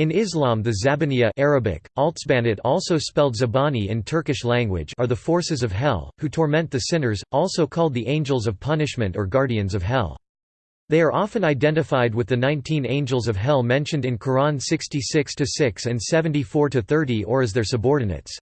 In Islam the Zabaniya Arabic, also spelled Zabani in Turkish language are the forces of hell, who torment the sinners, also called the angels of punishment or guardians of hell. They are often identified with the 19 angels of hell mentioned in Quran 66-6 and 74-30 or as their subordinates.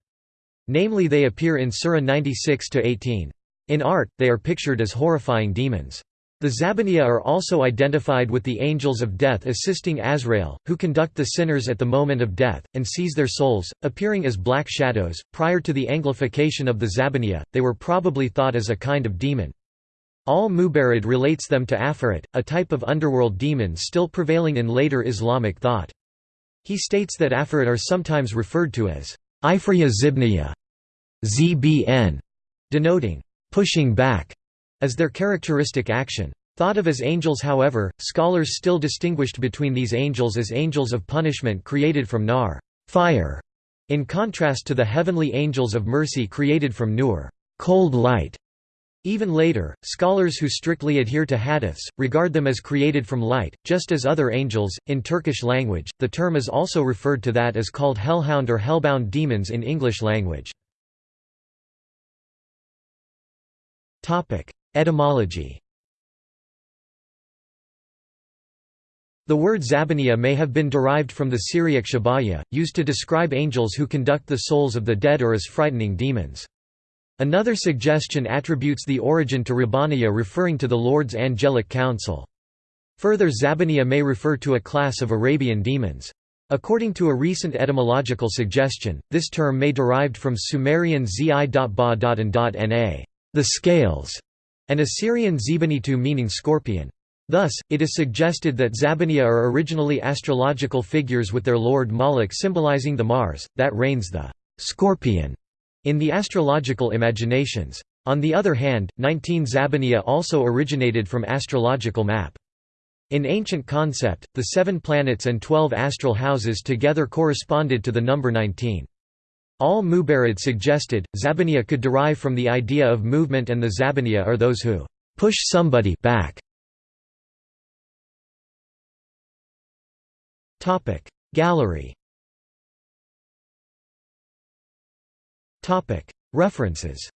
Namely they appear in Surah 96-18. In art, they are pictured as horrifying demons. The Zabaniya are also identified with the angels of death assisting Azrael, who conduct the sinners at the moment of death, and seize their souls, appearing as black shadows. Prior to the Anglification of the Zabaniya, they were probably thought as a kind of demon. Al-Mubarrad relates them to Afrit, a type of underworld demon still prevailing in later Islamic thought. He states that Afrit are sometimes referred to as Ifriya Zibniya, ZBN, denoting pushing back as their characteristic action. Thought of as angels however, scholars still distinguished between these angels as angels of punishment created from nar fire", in contrast to the heavenly angels of mercy created from nur cold light". Even later, scholars who strictly adhere to hadiths, regard them as created from light, just as other angels. In Turkish language, the term is also referred to that as called hellhound or hellbound demons in English language. Etymology The word Zabaniya may have been derived from the Syriac shabaya, used to describe angels who conduct the souls of the dead or as frightening demons. Another suggestion attributes the origin to Rabbaniya referring to the Lord's angelic council. Further Zabaniya may refer to a class of Arabian demons. According to a recent etymological suggestion, this term may derived from Sumerian zi.ba.n.na, the scales, and Assyrian Zebanitu meaning scorpion. Thus, it is suggested that Zabaniya are originally astrological figures with their lord Moloch symbolizing the Mars, that reigns the scorpion in the astrological imaginations. On the other hand, 19 Zabaniya also originated from astrological map. In ancient concept, the seven planets and twelve astral houses together corresponded to the number 19. Al-Mubarrad suggested, Zabaniya could derive from the idea of movement and the Zabaniya are those who push somebody back. Gallery References